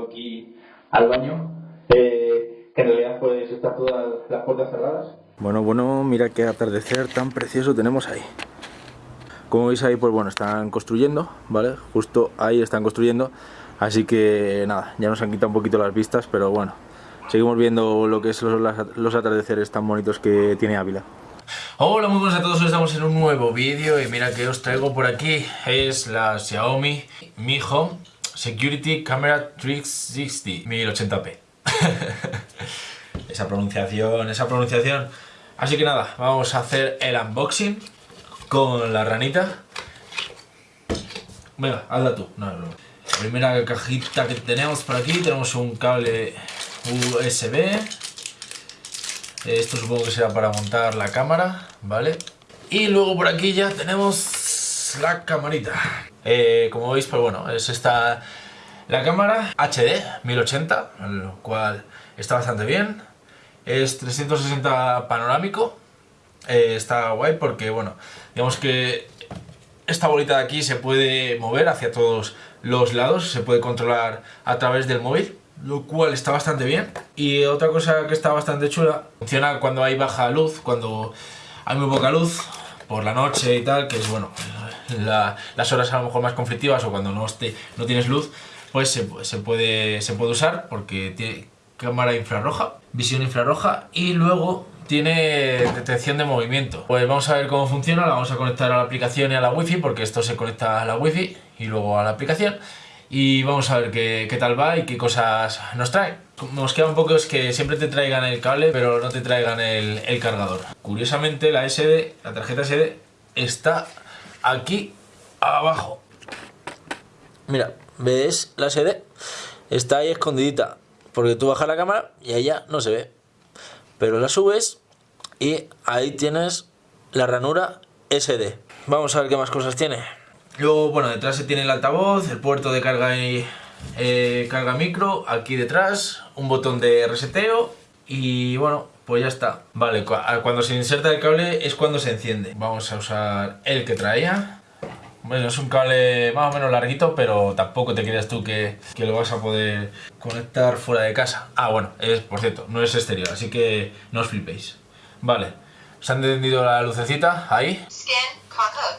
aquí al baño, eh, que en realidad pues están todas las puertas cerradas. Bueno, bueno, mira qué atardecer tan precioso tenemos ahí. Como veis ahí, pues bueno, están construyendo, ¿vale? Justo ahí están construyendo. Así que nada, ya nos han quitado un poquito las vistas, pero bueno, seguimos viendo lo que es los, los atardeceres tan bonitos que tiene Ávila. Hola muy buenos a todos, hoy estamos en un nuevo vídeo y mira que os traigo por aquí es la Xiaomi Mi Home Security Camera 360 1080p esa pronunciación, esa pronunciación. Así que nada, vamos a hacer el unboxing con la ranita. Venga, hazla tú. No, no. la primera cajita que tenemos por aquí tenemos un cable USB esto supongo que será para montar la cámara, ¿vale? Y luego por aquí ya tenemos la camarita. Eh, como veis, pues bueno, es esta la cámara HD 1080, lo cual está bastante bien. Es 360 panorámico. Eh, está guay porque, bueno, digamos que esta bolita de aquí se puede mover hacia todos los lados, se puede controlar a través del móvil lo cual está bastante bien. Y otra cosa que está bastante chula, funciona cuando hay baja luz, cuando hay muy poca luz, por la noche y tal, que es bueno, las horas a lo mejor más conflictivas o cuando no, esté, no tienes luz, pues se, puede, se puede usar porque tiene cámara infrarroja, visión infrarroja y luego tiene detección de movimiento. Pues vamos a ver cómo funciona, la vamos a conectar a la aplicación y a la wifi porque esto se conecta a la wifi y luego a la aplicación y vamos a ver qué, qué, tal va y qué cosas nos trae. Nos queda un poco es que siempre te traigan el cable pero no te traigan el cargador. Curiosamente la SD, la tarjeta SD está aquí abajo. Mira, ¿ves la SD? Está ahí escondidita porque tú bajas la cámara y ella no se ve. Pero la subes y ahí tienes la ranura SD. Vamos a ver qué más cosas tiene. Luego, bueno, detrás se tiene el altavoz, el puerto de carga y eh, carga micro, aquí detrás, un botón de reseteo y bueno, pues ya está. Vale, cuando se inserta el cable es cuando se enciende. Vamos a usar el que traía. Bueno, es un cable más o menos larguito, pero tampoco te creas tú que, que, lo vas a poder conectar fuera de casa. Ah, bueno, es, por cierto, no es exterior, así que no os flipéis. Vale, ¿se han encendido la lucecita ahí? Scan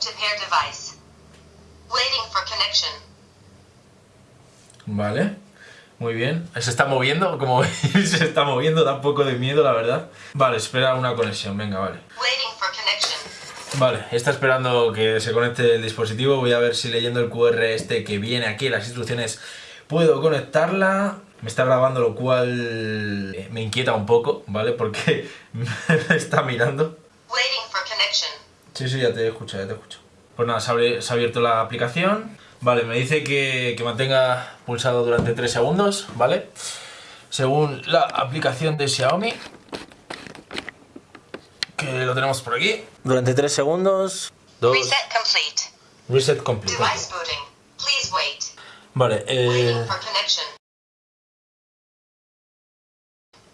to pair device. Vale, muy bien. Se está moviendo, como veis, se está moviendo, da un poco de miedo, la verdad. Vale, espera una conexión, venga, vale. Vale, está esperando que se conecte el dispositivo. Voy a ver si leyendo el QR este que viene aquí, las instrucciones, puedo conectarla. Me está grabando, lo cual me inquieta un poco, ¿vale? Porque me está mirando. Sí, sí, ya te escucho, ya te escucho. Pues nada, se, ha abierto la aplicación. Vale, me dice que, mantenga pulsado durante 3 segundos, ¿vale? Según la aplicación de Xiaomi. Que lo tenemos por aquí. Durante 3 segundos. Reset complete. Reset complete. Device booting. Please wait. Vale, eh...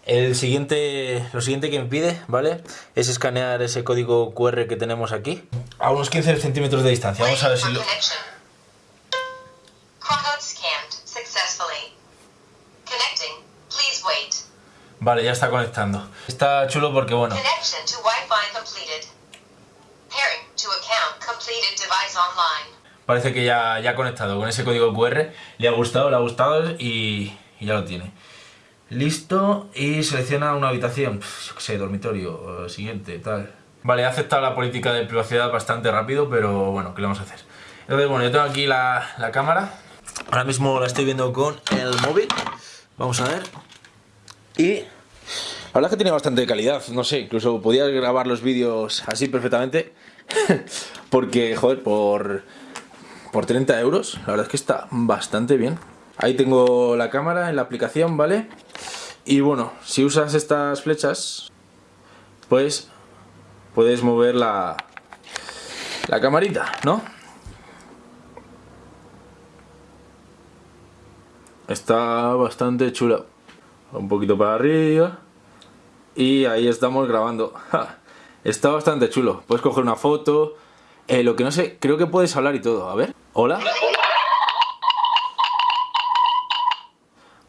El siguiente, lo siguiente que me pide, ¿vale? Es escanear ese código QR que tenemos aquí a unos 15 centímetros de distancia. Vamos a ver si lo... Vale, ya está conectando. Está chulo porque, bueno... Parece que ya, ya ha conectado con ese código QR. Le ha gustado, le ha gustado y, y ya lo tiene. Listo, y selecciona una habitación, yo qué sé, dormitorio, siguiente, tal. Vale, he aceptado la política de privacidad bastante rápido, pero bueno, ¿qué le vamos a hacer? Entonces, bueno, yo tengo aquí la, la cámara. Ahora mismo la estoy viendo con el móvil. Vamos a ver. Y... La verdad es que tiene bastante calidad, no sé, incluso podía grabar los vídeos así perfectamente. porque, joder, por, por 30 euros, la verdad es que está bastante bien. Ahí tengo la cámara en la aplicación, ¿vale? Y bueno, si usas estas flechas, pues puedes mover la, la camarita, ¿no? Está bastante chula. Un poquito para arriba. Y ahí estamos grabando. Está bastante chulo. Puedes coger una foto. Eh, lo que no sé, creo que puedes hablar y todo. A ver. Hola.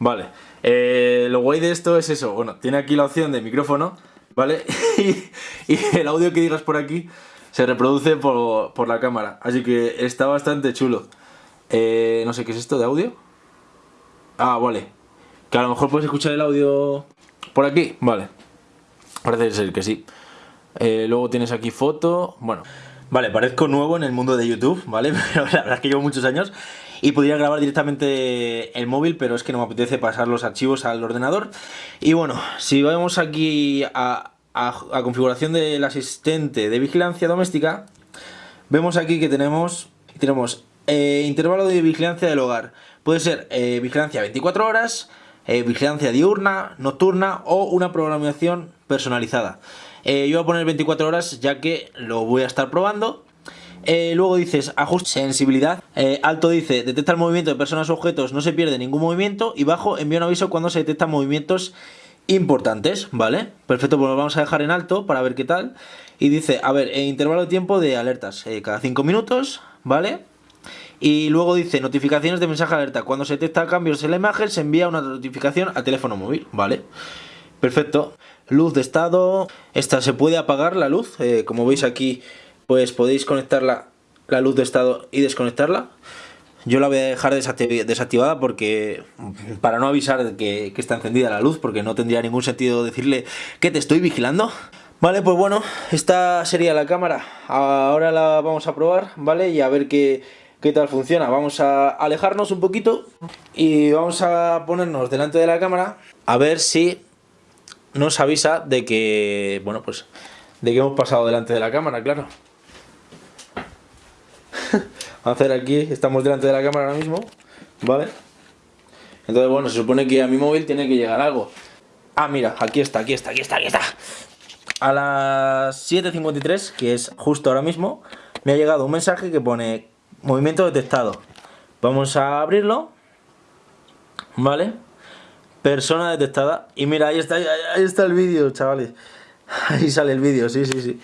Vale, eh, lo guay de esto es eso, bueno, tiene aquí la opción de micrófono, ¿vale? y, el audio que digas por aquí se reproduce por, la cámara, así que está bastante chulo. Eh, no sé, ¿qué es esto de audio? Ah, vale, que a lo mejor puedes escuchar el audio por aquí, vale. Parece ser que sí. Eh, luego tienes aquí foto, bueno... Vale, parezco nuevo en el mundo de YouTube, ¿vale? Pero la verdad es que llevo muchos años y podría grabar directamente el móvil, pero es que no me apetece pasar los archivos al ordenador. Y bueno, si vamos aquí a, configuración del asistente de vigilancia doméstica, vemos aquí que tenemos, tenemos eh, intervalo de vigilancia del hogar. Puede ser eh, vigilancia 24 horas, eh, vigilancia diurna, nocturna o una programación personalizada. yo voy a poner 24 horas ya que lo voy a estar probando eh, luego dices ajuste sensibilidad. Eh, alto dice detecta el movimiento de personas o objetos, no se pierde ningún movimiento. Y bajo envía un aviso cuando se detectan movimientos importantes, ¿vale? Perfecto, pues lo vamos a dejar en alto para ver qué tal. Y dice, a ver, intervalo de tiempo de alertas, eh, cada 5 minutos, ¿vale? Y luego dice notificaciones de mensaje alerta. Cuando se detecta cambios en la imagen, se envía una notificación al teléfono móvil, ¿vale? Perfecto. Luz de estado. Esta se puede apagar la luz, como veis aquí pues podéis conectar la, luz de estado y desconectarla. Yo la voy a dejar desactivada porque para no avisar que, que, está encendida la luz, porque no tendría ningún sentido decirle que te estoy vigilando. Vale, pues bueno, esta sería la cámara. Ahora la vamos a probar, ¿vale? Y a ver qué, qué tal funciona. Vamos a alejarnos un poquito y vamos a ponernos delante de la cámara a ver si nos avisa de que, bueno, pues de que hemos pasado delante de la cámara, claro. a hacer aquí, estamos delante de la cámara ahora mismo, ¿vale? Entonces, bueno, se supone que a mi móvil tiene que llegar algo. Ah, mira, aquí está, aquí está, aquí está, aquí está. A las 7.53, que es justo ahora mismo, me ha llegado un mensaje que pone movimiento detectado. Vamos a abrirlo, ¿vale? Persona detectada. Y mira, ahí está, ahí está el vídeo, chavales. Ahí sale el vídeo, sí, sí, sí.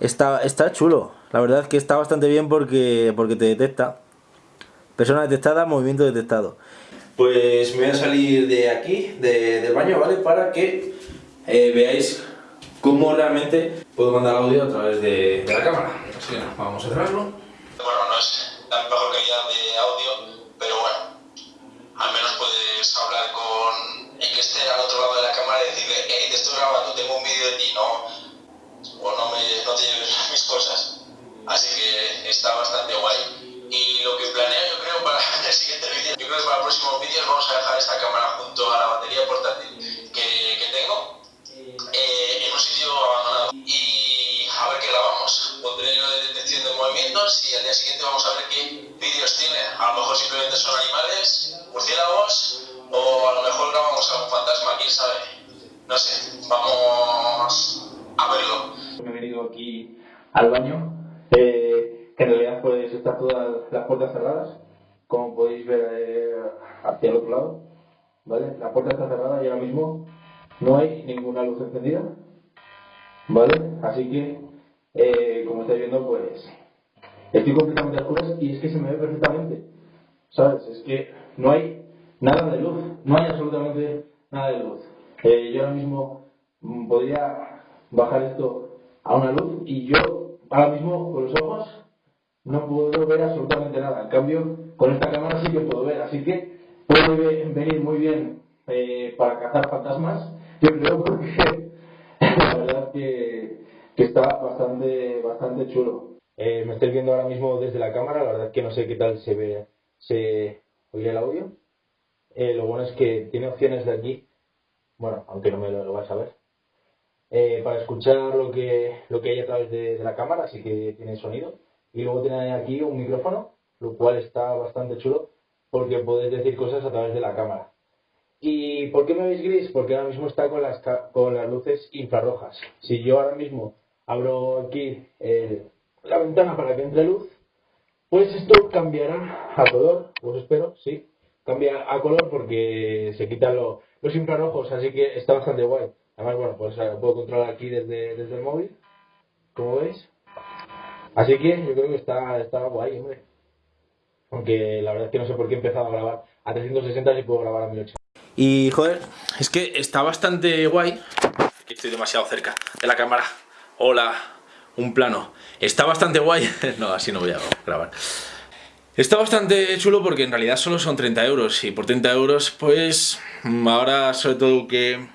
Está, está chulo. La verdad es que está bastante bien porque, porque te detecta. Persona detectada, movimiento detectado. Pues me voy a salir de aquí, del baño, ¿vale? Para que eh, veáis cómo realmente puedo mandar audio a través de, la cámara. Así que vamos a cerrarlo. Bueno, no es la mejor calidad de audio, pero bueno, al menos puedes hablar con el que esté al otro lado de la cámara y decirle, hey, te estoy grabando, tengo un vídeo de ti, no, o no, me, no te lleves mis cosas. Así que está bastante guay. Y lo que planeo yo creo para el siguiente vídeo, yo creo que para los próximos vídeos vamos a dejar esta cámara junto a la batería portátil de movimientos y al día siguiente vamos a ver qué vídeos tiene. A lo mejor simplemente son animales, murciélagos o a lo mejor grabamos algún fantasma, quién sabe. No sé, vamos a verlo. Me he venido aquí al baño que en realidad pues están todas las puertas cerradas, como podéis ver eh, hacia el otro lado, ¿vale? La puerta está cerrada y ahora mismo no hay ninguna luz encendida, ¿vale? Así que, eh, como estáis viendo, pues estoy completamente a oscuras y es que se me ve perfectamente, ¿sabes? Es que no hay nada de luz, no hay absolutamente nada de luz. Eh, yo ahora mismo mm, podría bajar esto a una luz y yo ahora mismo con los ojos no puedo ver absolutamente nada. En cambio, con esta cámara sí que puedo ver. Así que puede venir muy bien eh, para cazar fantasmas. Yo creo porque la verdad que, que está bastante, bastante chulo. Eh, me estáis viendo ahora mismo desde la cámara. La verdad es que no sé qué tal se ve, se oye el audio. Eh, lo bueno es que tiene opciones de aquí. Bueno, aunque no me lo, lo vais a ver eh, para escuchar lo que, lo que hay a través de, la cámara, así que tiene sonido. Y luego tiene aquí un micrófono, lo cual está bastante chulo porque podéis decir cosas a través de la cámara. ¿Y por qué me veis gris? Porque ahora mismo está con las, con las luces infrarrojas. Si yo ahora mismo abro aquí la ventana para que entre luz, pues esto cambiará a color, pues espero, sí, cambia a color porque se quitan los infrarrojos, así que está bastante guay. Además, bueno, pues lo puedo controlar aquí desde, desde el móvil, como veis. Así que yo creo que está, está guay, hombre. Aunque la verdad es que no sé por qué he empezado a grabar a 360 si puedo grabar a 1080. Y joder, es que está bastante guay. Estoy demasiado cerca de la cámara. Hola, un plano. Está bastante guay. no, así no voy a grabar. Está bastante chulo porque en realidad solo son 30 euros y por 30 euros pues ahora sobre todo que,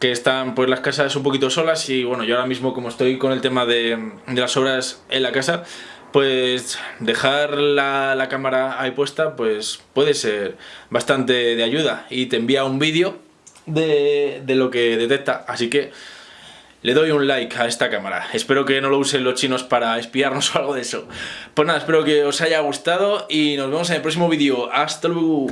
que están pues las casas un poquito solas y bueno yo ahora mismo como estoy con el tema de, de las obras en la casa pues dejar la, la, cámara ahí puesta pues puede ser bastante de ayuda y te envía un vídeo de, de lo que detecta así que le doy un like a esta cámara. Espero que no lo usen los chinos para espiarnos o algo de eso. Pues nada, espero que os haya gustado y nos vemos en el próximo vídeo. ¡Hasta luego!